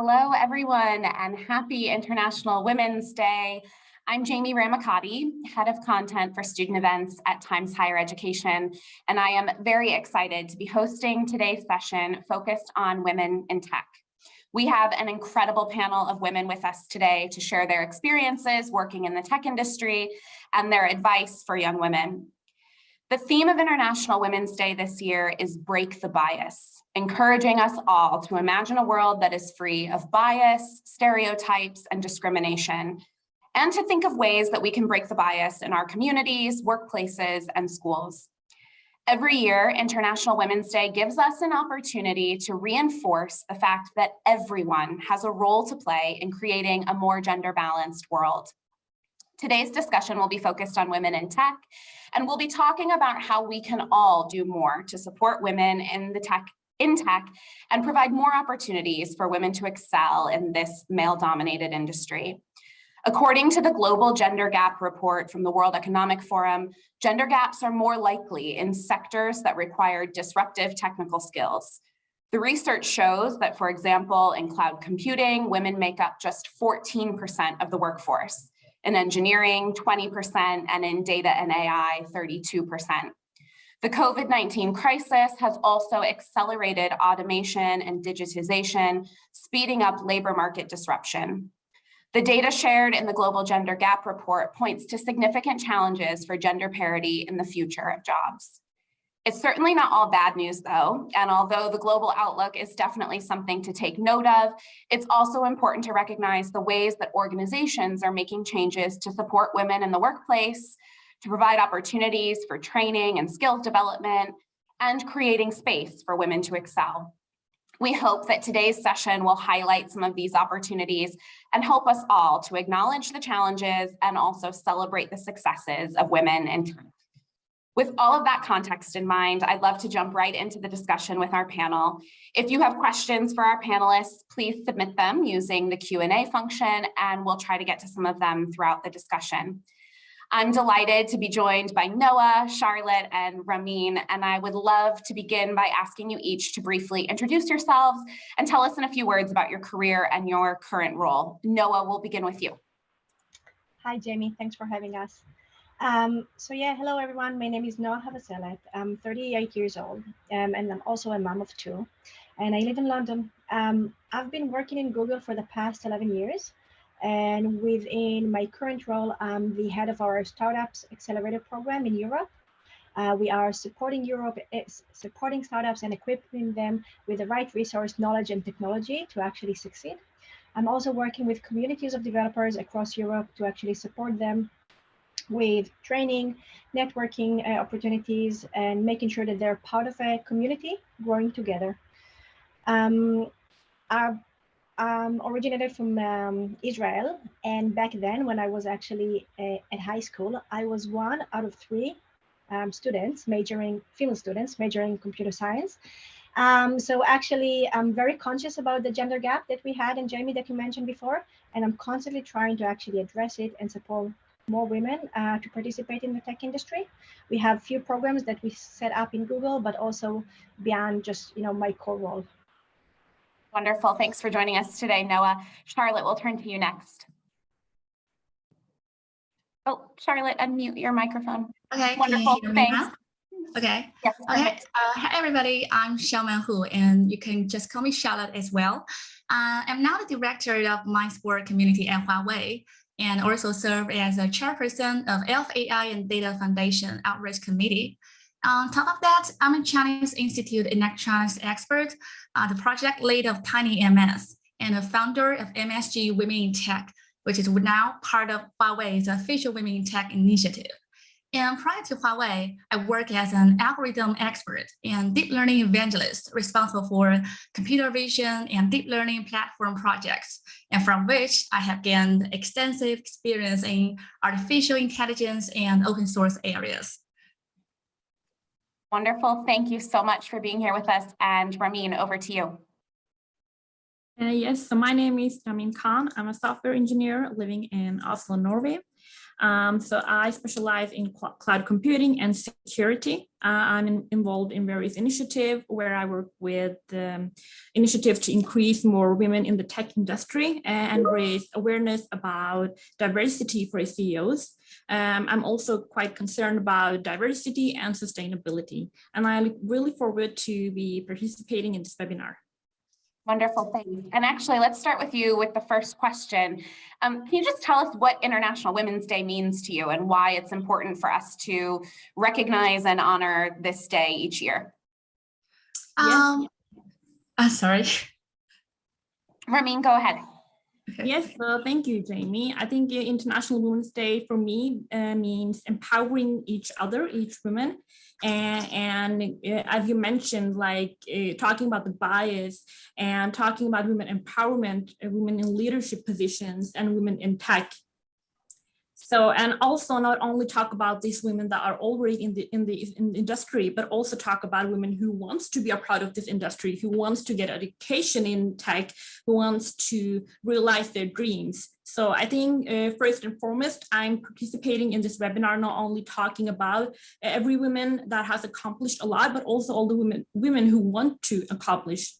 Hello, everyone, and happy International Women's Day. I'm Jamie Ramacati, Head of Content for Student Events at Times Higher Education, and I am very excited to be hosting today's session focused on women in tech. We have an incredible panel of women with us today to share their experiences working in the tech industry and their advice for young women. The theme of International Women's Day this year is Break the Bias, encouraging us all to imagine a world that is free of bias, stereotypes, and discrimination, and to think of ways that we can break the bias in our communities, workplaces, and schools. Every year, International Women's Day gives us an opportunity to reinforce the fact that everyone has a role to play in creating a more gender balanced world. Today's discussion will be focused on women in tech, and we'll be talking about how we can all do more to support women in the tech in tech and provide more opportunities for women to excel in this male dominated industry. According to the Global Gender Gap Report from the World Economic Forum, gender gaps are more likely in sectors that require disruptive technical skills. The research shows that, for example, in cloud computing, women make up just 14% of the workforce, in engineering, 20%, and in data and AI, 32%. The COVID-19 crisis has also accelerated automation and digitization, speeding up labor market disruption. The data shared in the Global Gender Gap Report points to significant challenges for gender parity in the future of jobs. It's certainly not all bad news though, and although the global outlook is definitely something to take note of, it's also important to recognize the ways that organizations are making changes to support women in the workplace, to provide opportunities for training and skills development, and creating space for women to excel. We hope that today's session will highlight some of these opportunities and help us all to acknowledge the challenges and also celebrate the successes of women in. With all of that context in mind, I'd love to jump right into the discussion with our panel. If you have questions for our panelists, please submit them using the Q&A function and we'll try to get to some of them throughout the discussion. I'm delighted to be joined by Noah, Charlotte, and Ramin, and I would love to begin by asking you each to briefly introduce yourselves and tell us in a few words about your career and your current role. Noah, we'll begin with you. Hi, Jamie. Thanks for having us. Um, so yeah, hello everyone. My name is Noah Havaselet. I'm 38 years old um, and I'm also a mom of two and I live in London. Um, I've been working in Google for the past 11 years and within my current role, I'm the head of our Startups Accelerator program in Europe. Uh, we are supporting Europe, eh, supporting startups and equipping them with the right resource, knowledge, and technology to actually succeed. I'm also working with communities of developers across Europe to actually support them with training, networking uh, opportunities, and making sure that they're part of a community growing together. Um, our um, originated from um, Israel. And back then, when I was actually uh, at high school, I was one out of three um, students majoring, female students majoring in computer science. Um, so actually, I'm very conscious about the gender gap that we had and Jamie that you mentioned before, and I'm constantly trying to actually address it and support more women uh, to participate in the tech industry. We have few programs that we set up in Google, but also beyond just you know my core role. Wonderful. Thanks for joining us today, Noah. Charlotte, we'll turn to you next. Oh, Charlotte, unmute your microphone. Okay. Wonderful. Thanks. Okay. Yes. Okay. Uh, hi, everybody. I'm Xiaoman Hu, and you can just call me Charlotte as well. Uh, I'm now the director of MindSpore community at Huawei, and also serve as a chairperson of LF AI and Data Foundation Outreach Committee. On top of that, I'm a Chinese Institute electronics expert, uh, the project lead of TinyMS, and the founder of MSG Women in Tech, which is now part of Huawei's official Women in Tech initiative. And prior to Huawei, I work as an algorithm expert and deep learning evangelist responsible for computer vision and deep learning platform projects, and from which I have gained extensive experience in artificial intelligence and open source areas. Wonderful. Thank you so much for being here with us. And Ramin, over to you. Uh, yes, so my name is Ramin Khan. I'm a software engineer living in Oslo, Norway. Um, so I specialize in cl cloud computing and security. Uh, I'm in, involved in various initiatives where I work with um, initiatives to increase more women in the tech industry and raise awareness about diversity for CEOs. Um, I'm also quite concerned about diversity and sustainability, and I look really forward to be participating in this webinar. Wonderful, thanks. And actually, let's start with you with the first question. Um, can you just tell us what International Women's Day means to you and why it's important for us to recognize and honor this day each year? Um, uh, sorry. Ramin, go ahead. Yes, thank you, Jamie. I think International Women's Day for me uh, means empowering each other, each woman. And, and uh, as you mentioned, like uh, talking about the bias and talking about women empowerment, uh, women in leadership positions and women in tech so, and also not only talk about these women that are already in the, in the in the industry, but also talk about women who wants to be a part of this industry, who wants to get education in tech, who wants to realize their dreams. So I think uh, first and foremost, I'm participating in this webinar, not only talking about every woman that has accomplished a lot, but also all the women, women who want to accomplish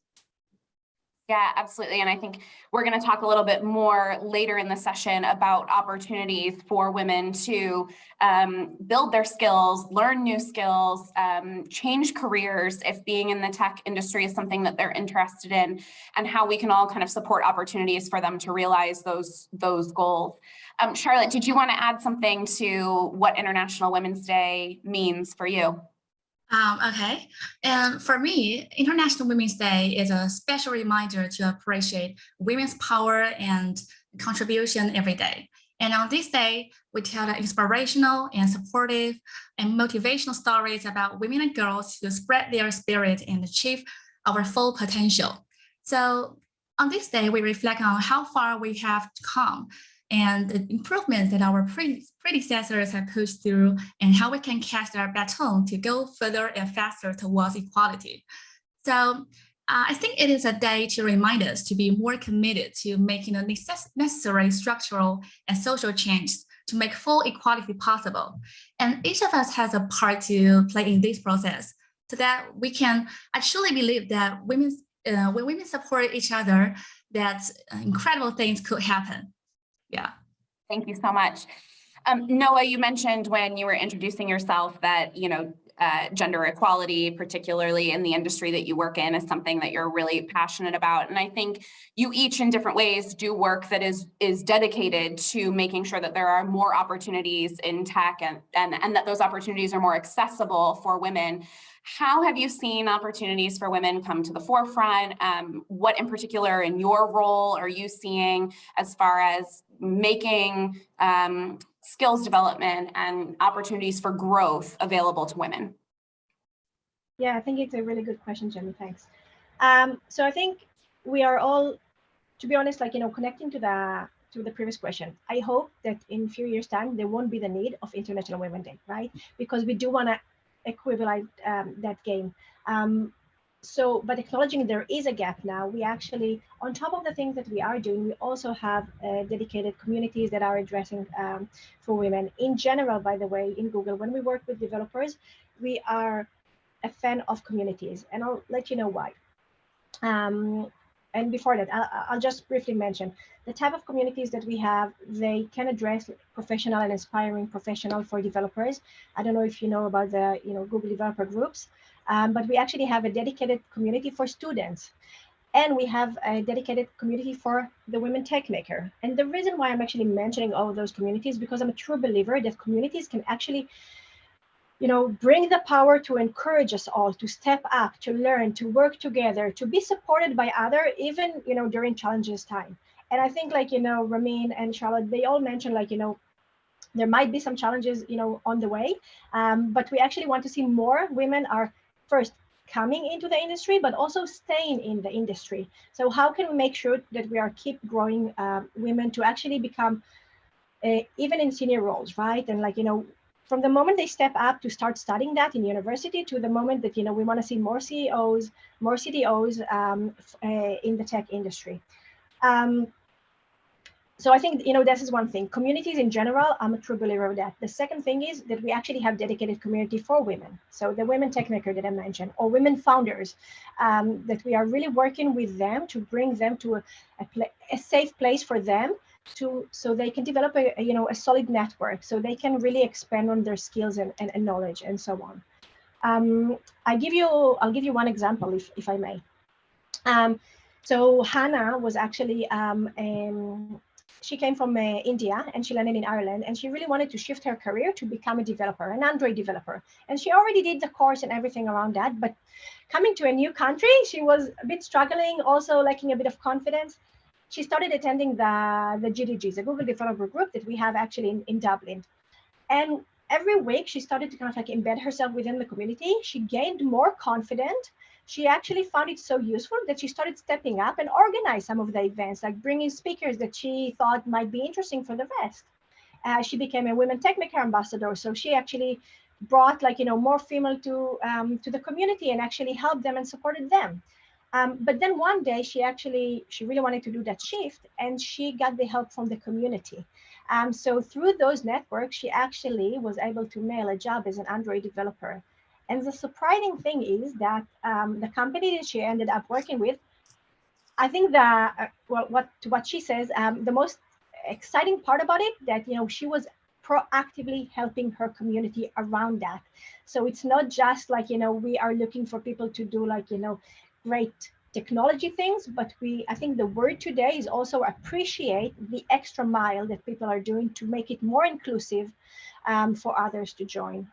yeah, absolutely. And I think we're going to talk a little bit more later in the session about opportunities for women to um, build their skills, learn new skills, um, change careers if being in the tech industry is something that they're interested in, and how we can all kind of support opportunities for them to realize those, those goals. Um, Charlotte, did you want to add something to what International Women's Day means for you? Um, okay, and for me, International Women's Day is a special reminder to appreciate women's power and contribution every day. And on this day, we tell inspirational and supportive and motivational stories about women and girls to spread their spirit and achieve our full potential. So on this day, we reflect on how far we have come and the improvements that our pre predecessors have pushed through and how we can catch their baton to go further and faster towards equality. So uh, I think it is a day to remind us to be more committed to making the necess necessary structural and social change to make full equality possible. And each of us has a part to play in this process so that we can actually believe that women, uh, when women support each other, that uh, incredible things could happen yeah. Thank you so much. Um, Noah, you mentioned when you were introducing yourself that, you know, uh, gender equality, particularly in the industry that you work in, is something that you're really passionate about. And I think you each in different ways do work that is is dedicated to making sure that there are more opportunities in tech and, and, and that those opportunities are more accessible for women. How have you seen opportunities for women come to the forefront? Um, what in particular in your role are you seeing as far as making um, skills development and opportunities for growth available to women? Yeah, I think it's a really good question, Jenny. Thanks. Um, so I think we are all, to be honest, like, you know, connecting to the to the previous question, I hope that in a few years time, there won't be the need of International Women's Day, right? Because we do want to equivalent um, that game. Um, so but acknowledging there is a gap now we actually on top of the things that we are doing we also have uh, dedicated communities that are addressing um, for women. In general by the way in google when we work with developers we are a fan of communities and i'll let you know why. Um, and before that I'll, I'll just briefly mention the type of communities that we have they can address professional and inspiring professional for developers. I don't know if you know about the you know google developer groups um, but we actually have a dedicated community for students. And we have a dedicated community for the women tech maker. And the reason why I'm actually mentioning all those communities, because I'm a true believer that communities can actually you know, bring the power to encourage us all to step up, to learn, to work together, to be supported by other, even, you know, during challenges time. And I think like, you know, Ramin and Charlotte, they all mentioned like, you know, there might be some challenges, you know, on the way, um, but we actually want to see more women are first coming into the industry, but also staying in the industry. So how can we make sure that we are keep growing uh, women to actually become uh, even in senior roles, right? And like, you know, from the moment they step up to start studying that in university to the moment that, you know, we want to see more CEOs, more CDOs um, uh, in the tech industry. Um, so I think, you know, this is one thing. Communities in general, I'm a true believer of that. The second thing is that we actually have dedicated community for women. So the women techmaker that I mentioned, or women founders, um, that we are really working with them to bring them to a, a, a safe place for them to so they can develop a, a, you know a solid network so they can really expand on their skills and, and, and knowledge and so on um, i give you i'll give you one example if, if i may um, so hannah was actually um, she came from uh, India and she landed in Ireland and she really wanted to shift her career to become a developer, an Android developer. And she already did the course and everything around that. But coming to a new country, she was a bit struggling, also lacking a bit of confidence. She started attending the, the GDGs, the Google Developer Group that we have actually in, in Dublin. And every week she started to kind of like embed herself within the community. She gained more confident she actually found it so useful that she started stepping up and organize some of the events, like bringing speakers that she thought might be interesting for the West. Uh, she became a Women Techmaker ambassador, so she actually brought like you know more female to um, to the community and actually helped them and supported them. Um, but then one day she actually she really wanted to do that shift and she got the help from the community. Um, so through those networks, she actually was able to nail a job as an Android developer. And the surprising thing is that um, the company that she ended up working with, I think that uh, well, what what she says, um, the most exciting part about it that you know she was proactively helping her community around that. So it's not just like you know we are looking for people to do like you know great technology things, but we I think the word today is also appreciate the extra mile that people are doing to make it more inclusive um, for others to join.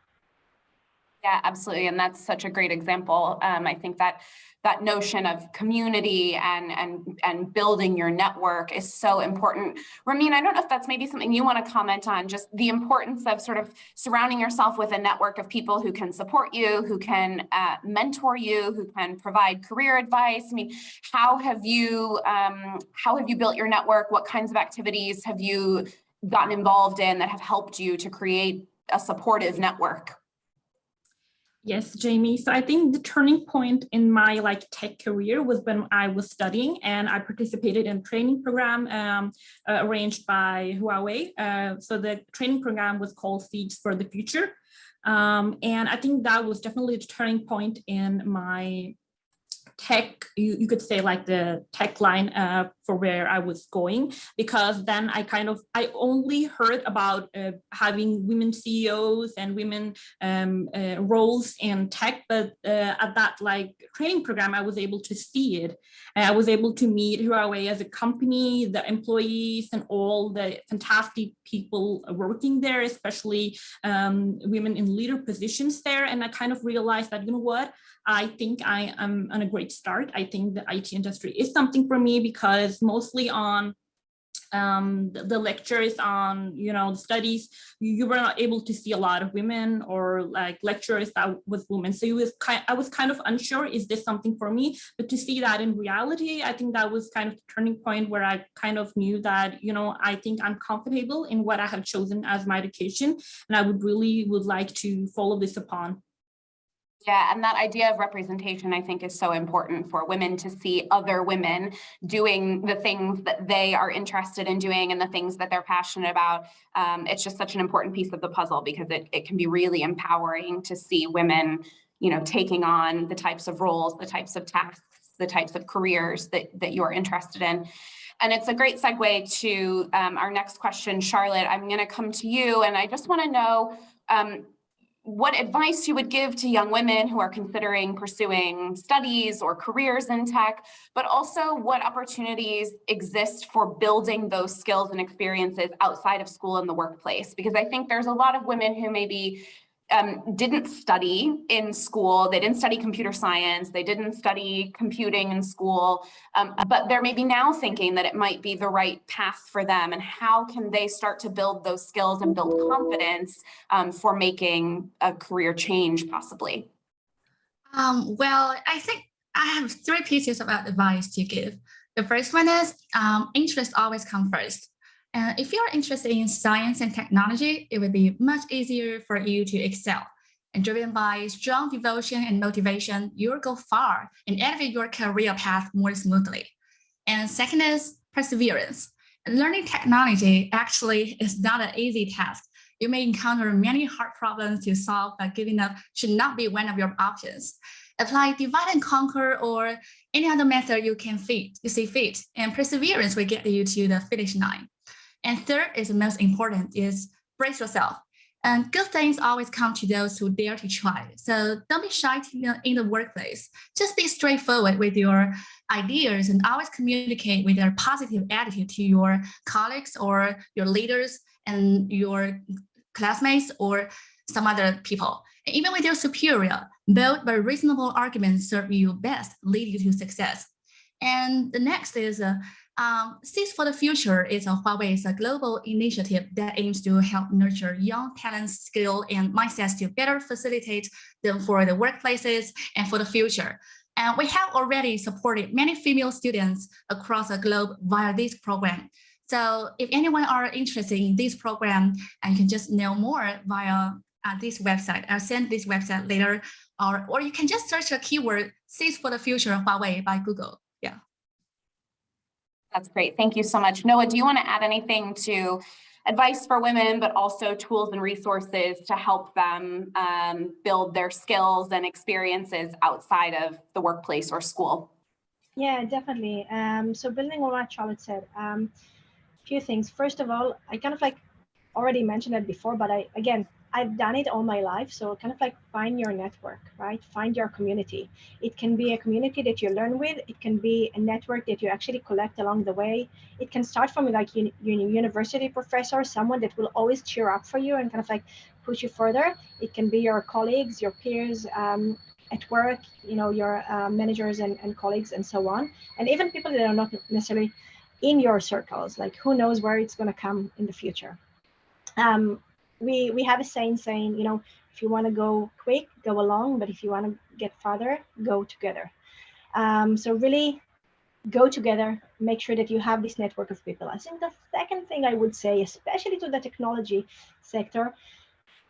Yeah, absolutely. And that's such a great example. Um, I think that that notion of community and, and, and building your network is so important. Ramin, I don't know if that's maybe something you want to comment on, just the importance of sort of surrounding yourself with a network of people who can support you, who can uh, mentor you, who can provide career advice. I mean, how have you, um, how have you built your network? What kinds of activities have you gotten involved in that have helped you to create a supportive network? Yes, Jamie. So I think the turning point in my like tech career was when I was studying and I participated in a training program um, uh, arranged by Huawei. Uh, so the training program was called Seeds for the Future. Um, and I think that was definitely a turning point in my tech, you, you could say like the tech line uh, for where I was going, because then I kind of, I only heard about uh, having women CEOs and women um, uh, roles in tech, but uh, at that like training program, I was able to see it. I was able to meet Huawei as a company, the employees and all the fantastic people working there, especially um, women in leader positions there. And I kind of realized that, you know what, I think I am on a great start. I think the IT industry is something for me because mostly on um, the, lectures on, you know, the studies, you, you, were not able to see a lot of women or like lecturers that was women. So you was kind, I was kind of unsure, is this something for me? But to see that in reality, I think that was kind of the turning point where I kind of knew that, you know, I think I'm comfortable in what I have chosen as my education. And I would really would like to follow this upon. Yeah, and that idea of representation, I think, is so important for women to see other women doing the things that they are interested in doing and the things that they're passionate about. Um, it's just such an important piece of the puzzle because it, it can be really empowering to see women, you know, taking on the types of roles, the types of tasks, the types of careers that, that you're interested in. And it's a great segue to um, our next question, Charlotte. I'm going to come to you, and I just want to know, um, what advice you would give to young women who are considering pursuing studies or careers in tech, but also what opportunities exist for building those skills and experiences outside of school and the workplace. Because I think there's a lot of women who maybe um, didn't study in school. They didn't study computer science. They didn't study computing in school, um, but they're maybe now thinking that it might be the right path for them. And how can they start to build those skills and build confidence um, for making a career change possibly? Um, well, I think I have three pieces of advice to give. The first one is um, interest always come first. And if you're interested in science and technology, it will be much easier for you to excel. And driven by strong devotion and motivation, you'll go far and elevate your career path more smoothly. And second is perseverance. Learning technology actually is not an easy task. You may encounter many hard problems to solve, but giving up should not be one of your options. Apply divide and conquer or any other method you can fit, you see fit, and perseverance will get you to the finish line. And third is the most important is brace yourself. And good things always come to those who dare to try. So don't be shy in the workplace. Just be straightforward with your ideas and always communicate with a positive attitude to your colleagues or your leaders and your classmates or some other people. Even with your superior, bold but reasonable arguments serve you best, lead you to success. And the next is uh, um, for the Future is a Huawei's a global initiative that aims to help nurture young talents, skill, and mindsets to better facilitate them for the workplaces and for the future. And we have already supported many female students across the globe via this program. So if anyone are interested in this program and can just know more via uh, this website, I'll send this website later, or, or you can just search a keyword Seeds for the Future Huawei by Google. That's great. Thank you so much. Noah, do you want to add anything to advice for women, but also tools and resources to help them um, build their skills and experiences outside of the workplace or school? Yeah, definitely. Um, so building on what Charlotte said, um, few things. First of all, I kind of like already mentioned it before, but I again I've done it all my life. So kind of like find your network, right? Find your community. It can be a community that you learn with. It can be a network that you actually collect along the way. It can start from like university professor, someone that will always cheer up for you and kind of like push you further. It can be your colleagues, your peers um, at work, you know, your uh, managers and, and colleagues and so on. And even people that are not necessarily in your circles, like who knows where it's going to come in the future. Um, we we have a saying saying you know if you want to go quick go along but if you want to get farther go together. Um, so really go together make sure that you have this network of people. I think the second thing i would say especially to the technology sector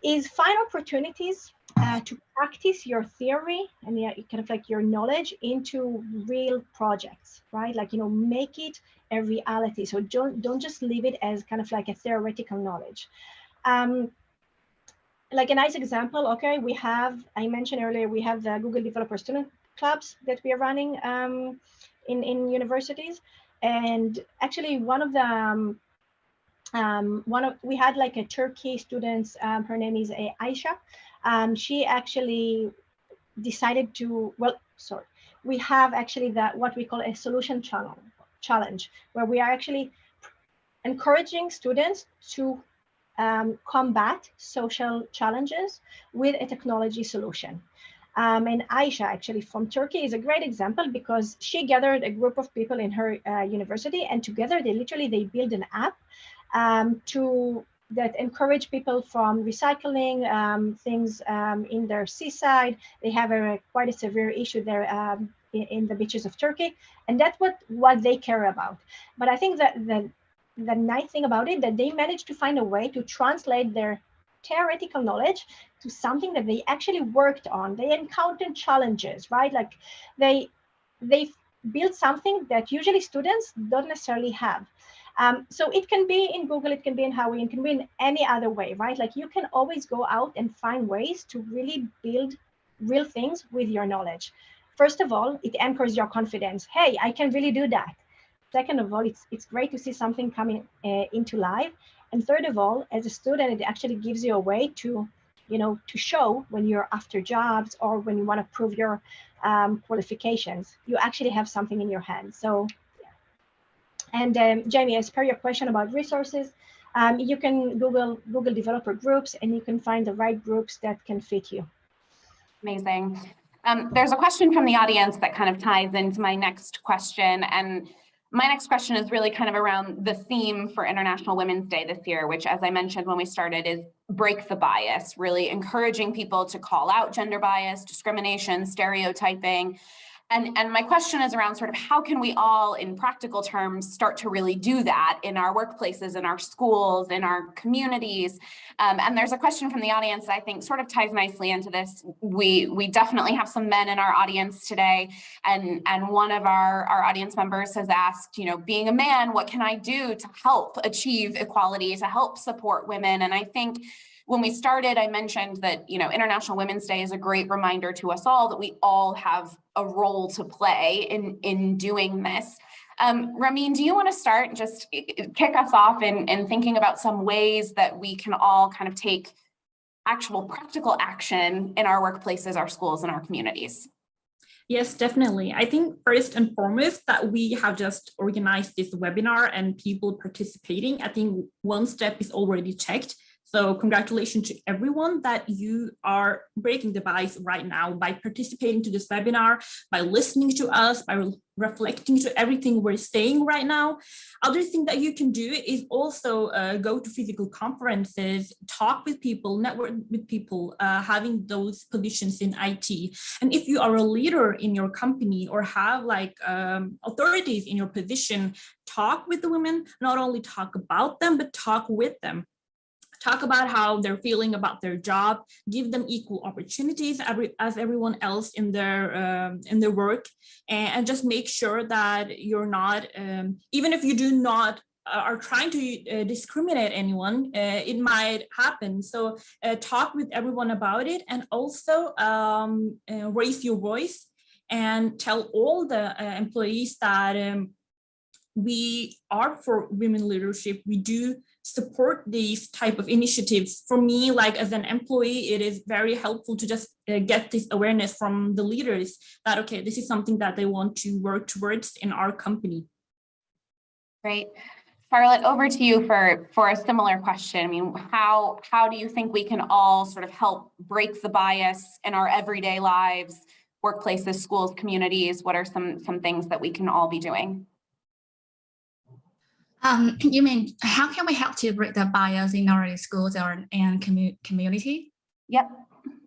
is find opportunities uh, to practice your theory and yeah, kind of like your knowledge into real projects right? Like you know make it a reality. So don't don't just leave it as kind of like a theoretical knowledge um, like a nice example, okay, we have, I mentioned earlier, we have the Google Developer Student Clubs that we are running um, in, in universities. And actually one of the, um, um, one of, we had like a Turkey students, um, her name is uh, Aisha. Um, she actually decided to, well, sorry, we have actually that what we call a solution challenge, challenge where we are actually encouraging students to um, combat social challenges with a technology solution. Um, and Aisha, actually from Turkey, is a great example because she gathered a group of people in her uh, university, and together they literally they build an app um, to that encourage people from recycling um, things um, in their seaside. They have a quite a severe issue there um, in, in, the beaches of Turkey, and that's what what they care about. But I think that the the nice thing about it that they managed to find a way to translate their theoretical knowledge to something that they actually worked on. They encountered challenges right? Like they they built something that usually students don't necessarily have. Um, so it can be in google it can be in Huawei, it can be in any other way right? Like you can always go out and find ways to really build real things with your knowledge. First of all it anchors your confidence. Hey i can really do that Second of all, it's, it's great to see something coming uh, into life. And third of all, as a student, it actually gives you a way to, you know, to show when you're after jobs or when you want to prove your um, qualifications, you actually have something in your hand. So, yeah. and um, Jamie, as per your question about resources, um, you can Google Google developer groups and you can find the right groups that can fit you. Amazing. Um, there's a question from the audience that kind of ties into my next question. And my next question is really kind of around the theme for International Women's Day this year, which as I mentioned when we started is break the bias, really encouraging people to call out gender bias, discrimination, stereotyping, And, and my question is around sort of how can we all in practical terms start to really do that in our workplaces, in our schools, in our communities? Um, and there's a question from the audience that I think sort of ties nicely into this. We, we definitely have some men in our audience today. And, and one of our, our audience members has asked, you know, being a man, what can I do to help achieve equality, to help support women? And I think when we started, I mentioned that, you know, International Women's Day is a great reminder to us all that we all have a role to play in, in doing this. Um, Ramin, do you want to start and just kick us off in, in thinking about some ways that we can all kind of take actual practical action in our workplaces, our schools, and our communities? Yes, definitely. I think first and foremost that we have just organized this webinar and people participating. I think one step is already checked. So congratulations to everyone that you are breaking the bias right now by participating to this webinar, by listening to us, by re reflecting to everything we're saying right now. Other thing that you can do is also uh, go to physical conferences, talk with people, network with people, uh, having those positions in IT. And if you are a leader in your company or have like um, authorities in your position, talk with the women, not only talk about them, but talk with them talk about how they're feeling about their job, give them equal opportunities as everyone else in their um, in their work, and, and, just make sure that you're not, um, even if you do not uh, are trying to uh, discriminate anyone, uh, it might happen. So uh, talk with everyone about it and also um, uh, raise your voice and tell all the uh, employees that um, we are for women leadership. We do support these type of initiatives. For me, like as an employee, it is very helpful to just uh, get this awareness from the leaders that, okay, this is something that they want to work towards in our company. Great. Charlotte, over to you for, for a similar question. I mean, how, how do you think we can all sort of help break the bias in our everyday lives, workplaces, schools, communities? What are some, some things that we can all be doing? Um, you mean how can we help to break the bias in our schools or and commu community? Yep.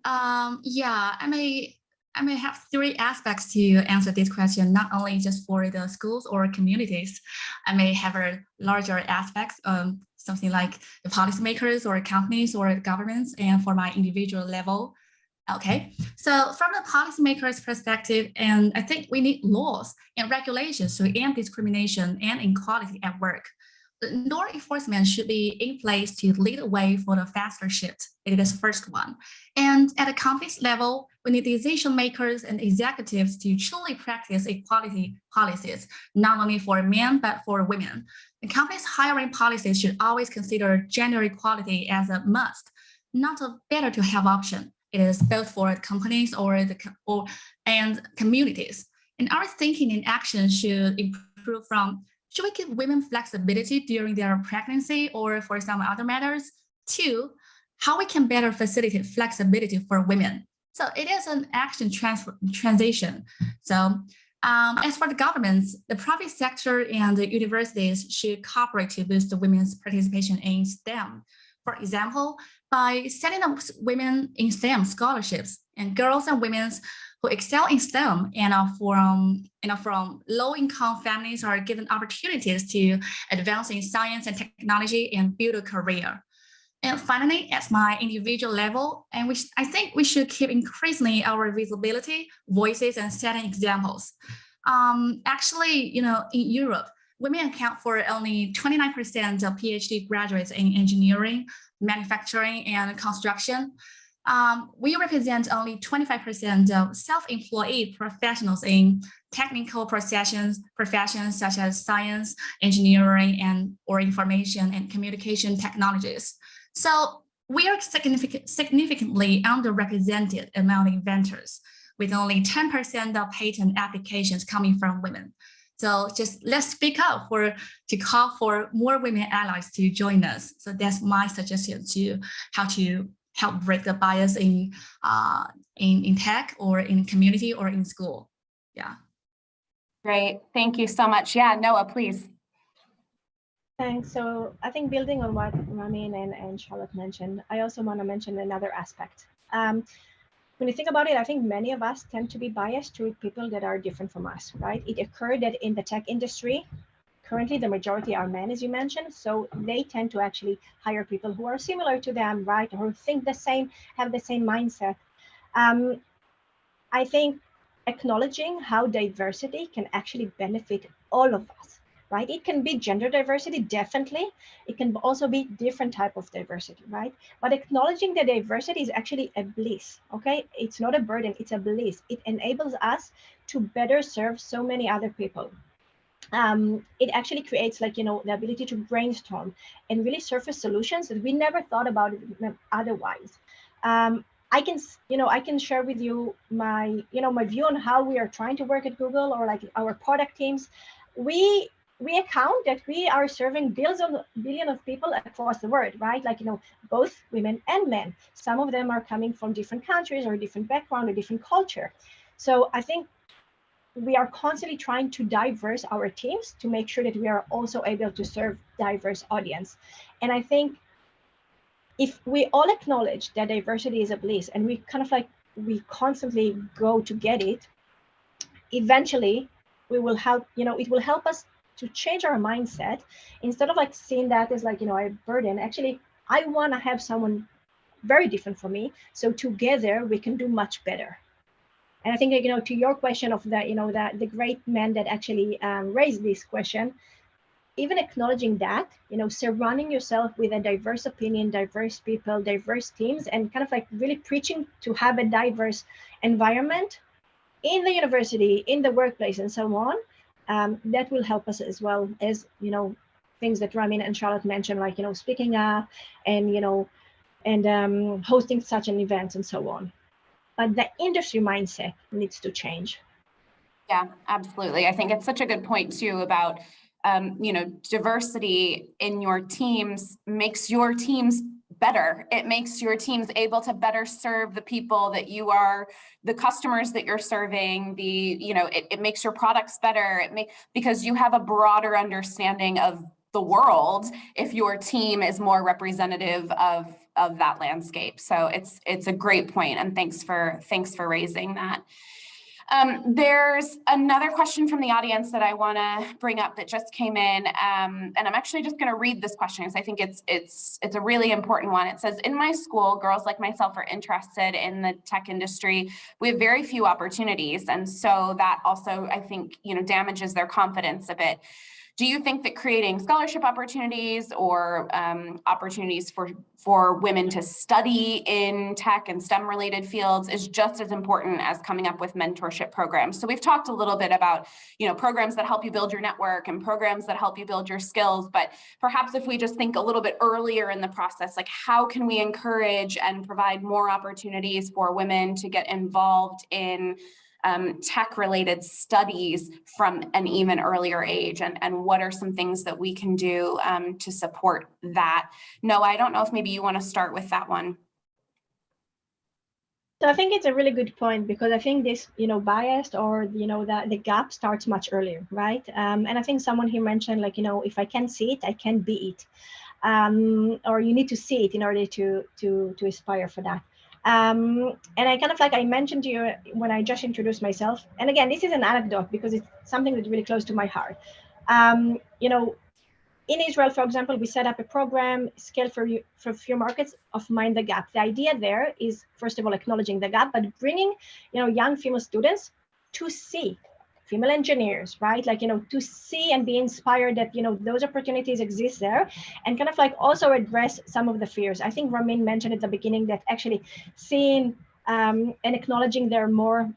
Um, yeah, I may I may have three aspects to answer this question, not only just for the schools or communities. I may have a larger aspects, um, something like the policymakers or companies or governments, and for my individual level. Okay, so from the policymakers perspective, and I think we need laws and regulations to end discrimination and inequality at work. Law enforcement should be in place to lead the way for the faster shift. It is first one. And at the company's level, we need decision makers and executives to truly practice equality policies, not only for men, but for women. The company's hiring policies should always consider gender equality as a must, not a better to have option. Is built for companies or the or and communities. And our thinking and action should improve from should we give women flexibility during their pregnancy or for some other matters? Two, how we can better facilitate flexibility for women. So it is an action transfer, transition. So um, as for the governments, the private sector and the universities should cooperate to boost the women's participation in STEM. For example, by setting up women in STEM scholarships and girls and women who excel in STEM and are from, you know, from low-income families are given opportunities to advance in science and technology and build a career. And finally, at my individual level, and which I think we should keep increasingly our visibility, voices, and setting examples. Um, actually, you know, in Europe, women account for only 29% of PhD graduates in engineering, manufacturing, and construction. Um, we represent only 25% of self-employed professionals in technical professions, professions such as science, engineering, and or information and communication technologies. So we are significant, significantly underrepresented among inventors, with only 10% of patent applications coming from women. So just let's speak up for to call for more women allies to join us. So that's my suggestion to how to help break the bias in uh, in, in tech or in community or in school. Yeah. Great. Thank you so much. Yeah, Noah, please. Thanks. So I think building on what Ramin and, and Charlotte mentioned, I also want to mention another aspect. Um, when you think about it, I think many of us tend to be biased to people that are different from us, right? It occurred that in the tech industry, currently the majority are men, as you mentioned, so they tend to actually hire people who are similar to them, right? Or think the same, have the same mindset. Um, I think acknowledging how diversity can actually benefit all of us, right? It can be gender diversity, definitely. It can also be different type of diversity, right? But acknowledging the diversity is actually a bliss, okay? It's not a burden, it's a bliss. It enables us to better serve so many other people. Um, it actually creates like, you know, the ability to brainstorm and really surface solutions that we never thought about otherwise. Um, I can, you know, I can share with you my, you know, my view on how we are trying to work at Google or like our product teams. We we account that we are serving billions of billion of people across the world, right? Like you know, both women and men. Some of them are coming from different countries or different background or different culture. So I think we are constantly trying to diverse our teams to make sure that we are also able to serve diverse audience. And I think if we all acknowledge that diversity is a bliss and we kind of like we constantly go to get it eventually we will help you know it will help us to change our mindset instead of like seeing that as like you know a burden. Actually i want to have someone very different from me so together we can do much better. And i think you know to your question of that you know that the great man that actually um, raised this question even acknowledging that, you know, surrounding yourself with a diverse opinion, diverse people, diverse teams, and kind of like really preaching to have a diverse environment in the university, in the workplace, and so on, um, that will help us as well as, you know, things that Ramin and Charlotte mentioned, like, you know, speaking up and, you know, and um, hosting such an event and so on. But the industry mindset needs to change. Yeah, absolutely. I think it's such a good point too about um, you know, diversity in your teams makes your teams better. It makes your teams able to better serve the people that you are, the customers that you're serving, the, you know, it, it makes your products better. It may, because you have a broader understanding of the world if your team is more representative of of that landscape. So it's it's a great point and thanks for thanks for raising that. Um, there's another question from the audience that I want to bring up that just came in, um, and I'm actually just going to read this question because I think it's it's it's a really important one. It says, "In my school, girls like myself are interested in the tech industry. We have very few opportunities, and so that also I think you know damages their confidence a bit." Do you think that creating scholarship opportunities or um, opportunities for, for women to study in tech and STEM related fields is just as important as coming up with mentorship programs? So we've talked a little bit about, you know, programs that help you build your network and programs that help you build your skills, but perhaps if we just think a little bit earlier in the process, like how can we encourage and provide more opportunities for women to get involved in um, tech related studies from an even earlier age and, and what are some things that we can do um, to support that. No, I don't know if maybe you want to start with that one. So I think it's a really good point because I think this, you know, biased or, you know, that the gap starts much earlier, right? Um, and I think someone here mentioned like, you know, if I can see it, I can be it. Um, or you need to see it in order to, to, to aspire for that. Um, and I kind of like I mentioned to you when I just introduced myself, and again, this is an anecdote because it's something that's really close to my heart. Um, you know, in Israel, for example, we set up a program scale for, for few markets of Mind the Gap. The idea there is, first of all, acknowledging the gap, but bringing, you know, young female students to see female engineers, right? Like, you know, to see and be inspired that, you know, those opportunities exist there and kind of like also address some of the fears. I think Ramin mentioned at the beginning that actually seeing um, and acknowledging there are more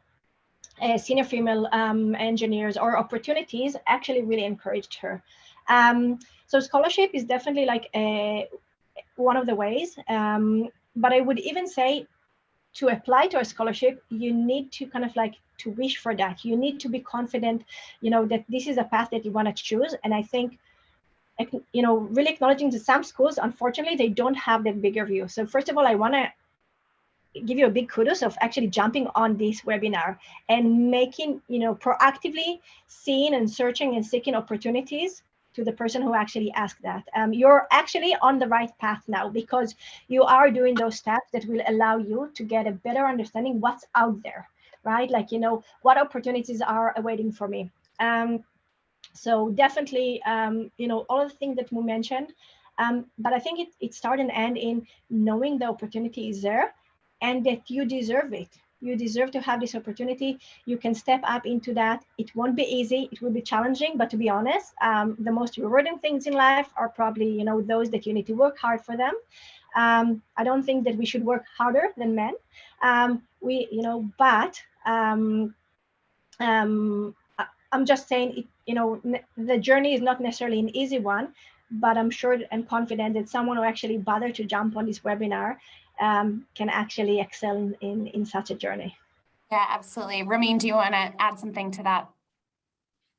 uh, senior female um, engineers or opportunities actually really encouraged her. Um, so scholarship is definitely like a, one of the ways, um, but I would even say to apply to a scholarship, you need to kind of like to wish for that. You need to be confident, you know, that this is a path that you want to choose. And I think, you know, really acknowledging that some schools, unfortunately, they don't have that bigger view. So first of all, I want to give you a big kudos of actually jumping on this webinar and making, you know, proactively seeing and searching and seeking opportunities to the person who actually asked that. Um, you're actually on the right path now because you are doing those steps that will allow you to get a better understanding what's out there, right? Like, you know, what opportunities are awaiting for me. Um, so definitely, um, you know, all the things that we mentioned, um, but I think it, it starts and end in knowing the opportunity is there and that you deserve it. You deserve to have this opportunity. You can step up into that. It won't be easy. It will be challenging, but to be honest, um, the most rewarding things in life are probably, you know, those that you need to work hard for them. Um, I don't think that we should work harder than men. Um, we, you know, but um, um, I- I'm just saying, it, you know, the journey is not necessarily an easy one, but I'm sure and confident that someone who actually bothered to jump on this webinar um, can actually excel in, in, in such a journey. Yeah, absolutely. Ramin, do you want to add something to that?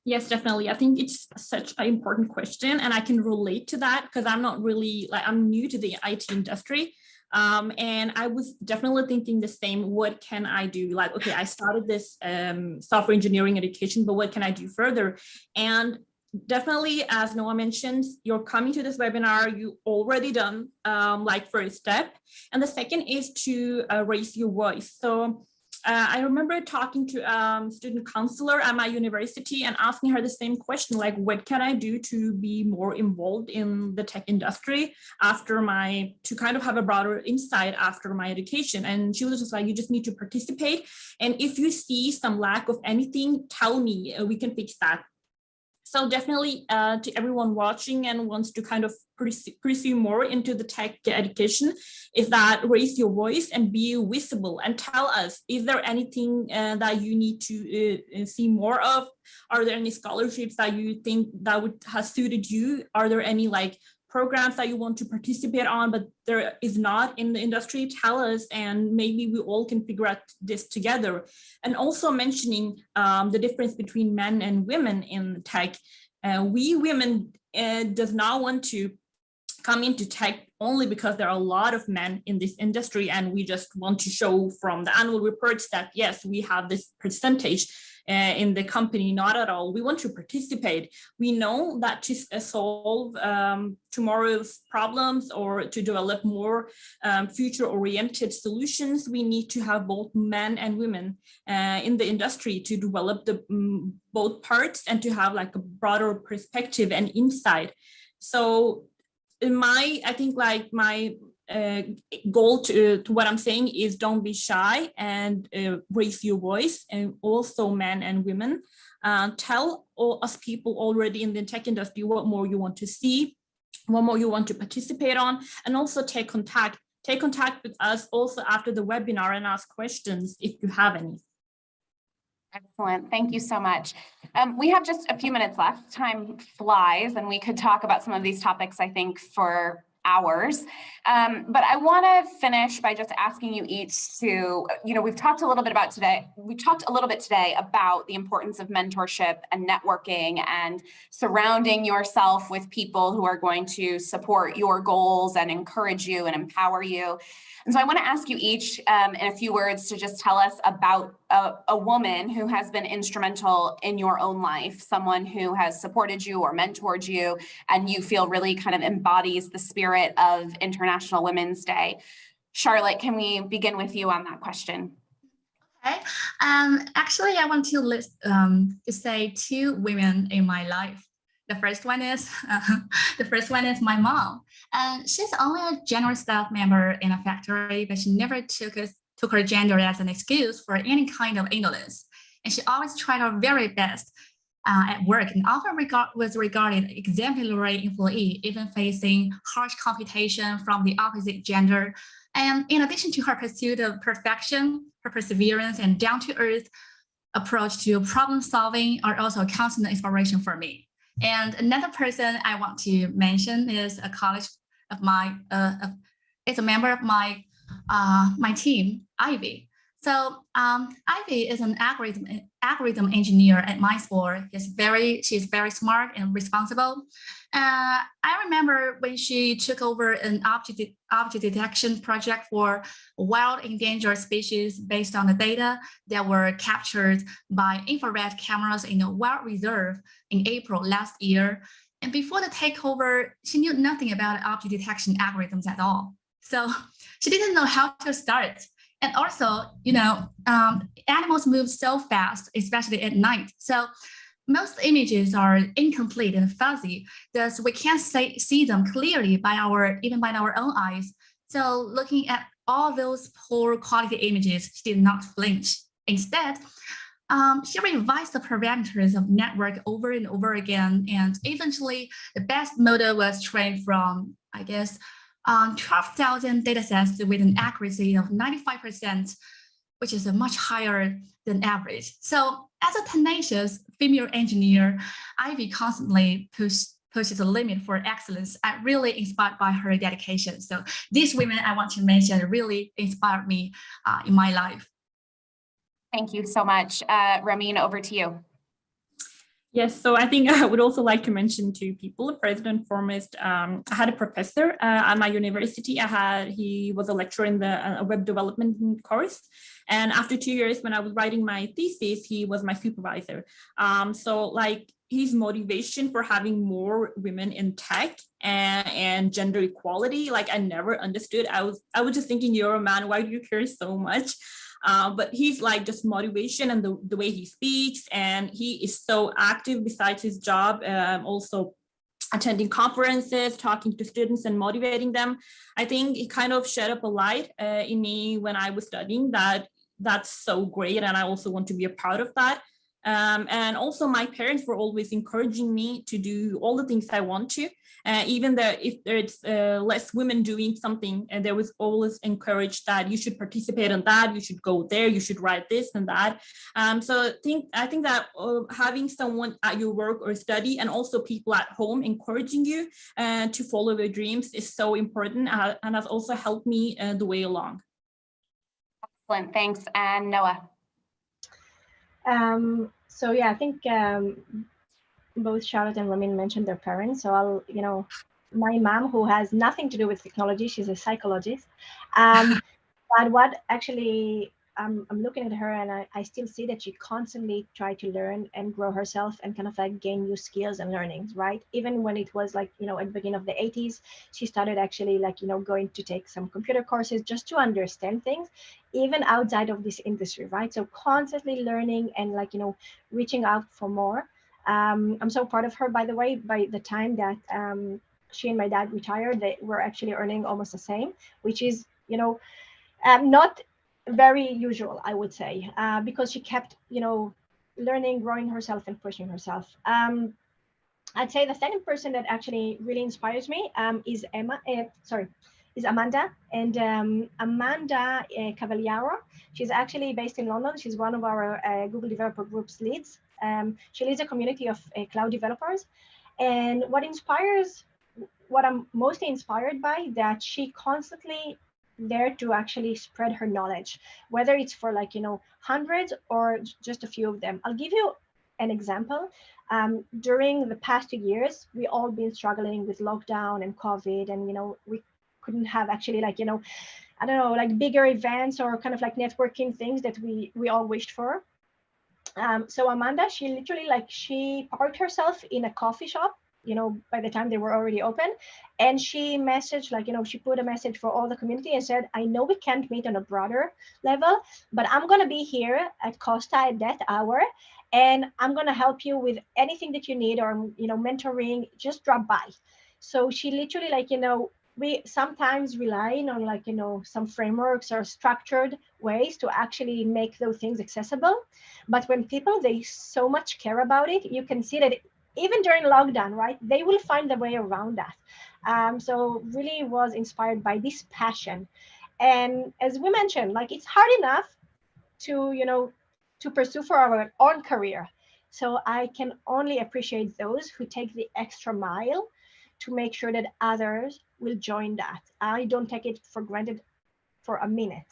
Yes, definitely. I think it's such an important question and I can relate to that because I'm not really like I'm new to the IT industry. Um, and I was definitely thinking the same, what can I do? Like, okay, I started this um, software engineering education, but what can I do further? And definitely, as Noah mentioned, you're coming to this webinar, you already done um, like first step. And the second is to uh, raise your voice. So uh, I remember talking to um, student counselor at my university and asking her the same question, like, what can I do to be more involved in the tech industry after my, to kind of have a broader insight after my education. And she was just like, you just need to participate. And if you see some lack of anything, tell me, uh, we can fix that. So definitely uh, to everyone watching and wants to kind of pursue, more into the tech education is that raise your voice and be visible and tell us, is there anything uh, that you need to uh, see more of? Are there any scholarships that you think that would have suited you? Are there any like programs that you want to participate on, but there is not in the industry, tell us, and maybe we all can figure out this together. And also mentioning um, the difference between men and women in tech. Uh, we women uh, does not want to come into tech only because there are a lot of men in this industry and we just want to show from the annual reports that yes, we have this percentage uh, in the company, not at all. We want to participate. We know that to uh, solve um, tomorrow's problems or to develop more um, future-oriented solutions, we need to have both men and women uh, in the industry to develop the um, both parts and to have like a broader perspective and insight. So in my, I think like my uh, goal to, to what I'm saying is don't be shy and uh, raise your voice and also men and women. Uh, tell all us people already in the tech industry what more you want to see, what more you want to participate on, and also take contact. Take contact with us also after the webinar and ask questions if you have any. Excellent. Thank you so much. Um, we have just a few minutes left. Time flies and we could talk about some of these topics, I think, for hours. Um, but I want to finish by just asking you each to, you know, we've talked a little bit about today, we talked a little bit today about the importance of mentorship and networking and surrounding yourself with people who are going to support your goals and encourage you and empower you. And so I want to ask you each um, in a few words to just tell us about a, a, woman who has been instrumental in your own life, someone who has supported you or mentored you, and you feel really kind of embodies the spirit of International Women's Day. Charlotte, can we begin with you on that question? Okay. Um, actually, I want to list um, to say two women in my life. The first one is uh, the first one is my mom, and she's only a general staff member in a factory, but she never took us took her gender as an excuse for any kind of indolence, and she always tried her very best uh, at work, and often regard was regarded exemplary employee, even facing harsh competition from the opposite gender. And in addition to her pursuit of perfection, her perseverance and down-to-earth approach to problem solving are also a constant inspiration for me. And another person I want to mention is a college of my, uh, of, it's a member of my, uh, my team, Ivy. So um, Ivy is an algorithm algorithm engineer at MindSpore. She's very she's very smart and responsible. Uh, I remember when she took over an object object detection project for wild endangered species based on the data that were captured by infrared cameras in a wild reserve in April last year. And before the takeover, she knew nothing about object detection algorithms at all. So she didn't know how to start. And also, you know, um, animals move so fast, especially at night. So most images are incomplete and fuzzy, thus we can't say, see them clearly by our even by our own eyes. So looking at all those poor quality images, she did not flinch. Instead, um, she revised the parameters of network over and over again, and eventually the best model was trained from, I guess, um, 12,000 datasets with an accuracy of 95%, which is much higher than average. So as a tenacious female engineer, Ivy constantly push, pushes the limit for excellence. I'm really inspired by her dedication. So these women I want to mention really inspired me uh, in my life. Thank you so much. Uh, Ramin, over to you. Yes, so I think I would also like to mention two people. First and foremost, um, I had a professor uh, at my university. I had he was a lecturer in the uh, web development course, and after two years, when I was writing my thesis, he was my supervisor. Um, so like his motivation for having more women in tech and, and gender equality, like I never understood. I was I was just thinking, you're a man, why do you care so much? Uh, but he's like just motivation and the, the way he speaks and he is so active besides his job um, also attending conferences talking to students and motivating them. I think it kind of shed up a light uh, in me when i was studying that that's so great and i also want to be a part of that. Um, and also my parents were always encouraging me to do all the things I want to, uh, even though if there's uh, less women doing something, and there was always encouraged that you should participate in that, you should go there, you should write this and that. Um, so I think, I think that uh, having someone at your work or study and also people at home encouraging you uh, to follow your dreams is so important uh, and has also helped me uh, the way along. Excellent, thanks. And Noah. Um, so yeah, I think um, both Charlotte and Ramin mentioned their parents. So I'll, you know, my mom, who has nothing to do with technology, she's a psychologist. Um, but what actually, um, I'm looking at her and I, I still see that she constantly tried to learn and grow herself and kind of like gain new skills and learnings, right? Even when it was like, you know, at the beginning of the 80s, she started actually like, you know, going to take some computer courses just to understand things even outside of this industry, right? So constantly learning and like, you know, reaching out for more. Um, I'm so proud of her, by the way, by the time that um, she and my dad retired, they were actually earning almost the same, which is, you know, um, not very usual, I would say, uh, because she kept, you know, learning, growing herself and pushing herself. Um, I'd say the second person that actually really inspires me um, is Emma, uh, sorry, is Amanda. And um, Amanda uh, Cavaliaro, she's actually based in London. She's one of our uh, Google Developer Group's leads. Um, she leads a community of uh, cloud developers. And what inspires, what I'm mostly inspired by, that she constantly there to actually spread her knowledge, whether it's for like, you know, hundreds or just a few of them. I'll give you an example. Um, during the past two years, we all been struggling with lockdown and COVID, and you know, we couldn't have actually like you know i don't know like bigger events or kind of like networking things that we we all wished for um, so amanda she literally like she parked herself in a coffee shop you know by the time they were already open and she messaged like you know she put a message for all the community and said i know we can't meet on a broader level but i'm going to be here at costa at that hour and i'm going to help you with anything that you need or you know mentoring just drop by. So she literally like you know we sometimes relying on like you know some frameworks or structured ways to actually make those things accessible but when people they so much care about it you can see that even during lockdown right they will find a way around that um, so really was inspired by this passion and as we mentioned like it's hard enough to you know to pursue for our own career so i can only appreciate those who take the extra mile to make sure that others will join that. I don't take it for granted for a minute.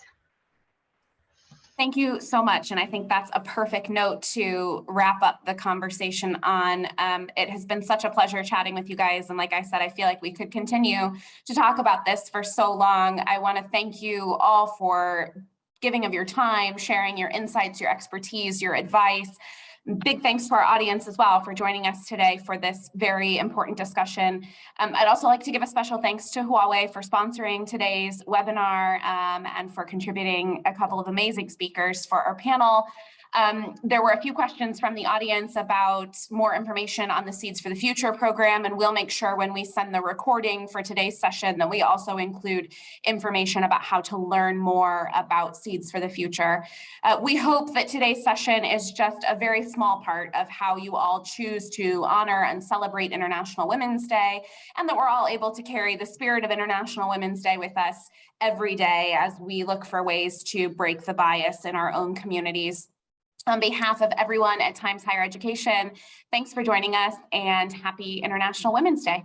Thank you so much. And I think that's a perfect note to wrap up the conversation on. Um, it has been such a pleasure chatting with you guys. And like I said, I feel like we could continue to talk about this for so long. I want to thank you all for giving of your time, sharing your insights, your expertise, your advice Big thanks to our audience as well for joining us today for this very important discussion. Um, I'd also like to give a special thanks to Huawei for sponsoring today's webinar um, and for contributing a couple of amazing speakers for our panel. Um, there were a few questions from the audience about more information on the Seeds for the Future program, and we'll make sure when we send the recording for today's session that we also include information about how to learn more about Seeds for the Future. Uh, we hope that today's session is just a very small part of how you all choose to honor and celebrate International Women's Day, and that we're all able to carry the spirit of International Women's Day with us every day as we look for ways to break the bias in our own communities. On behalf of everyone at Times Higher Education, thanks for joining us and happy International Women's Day.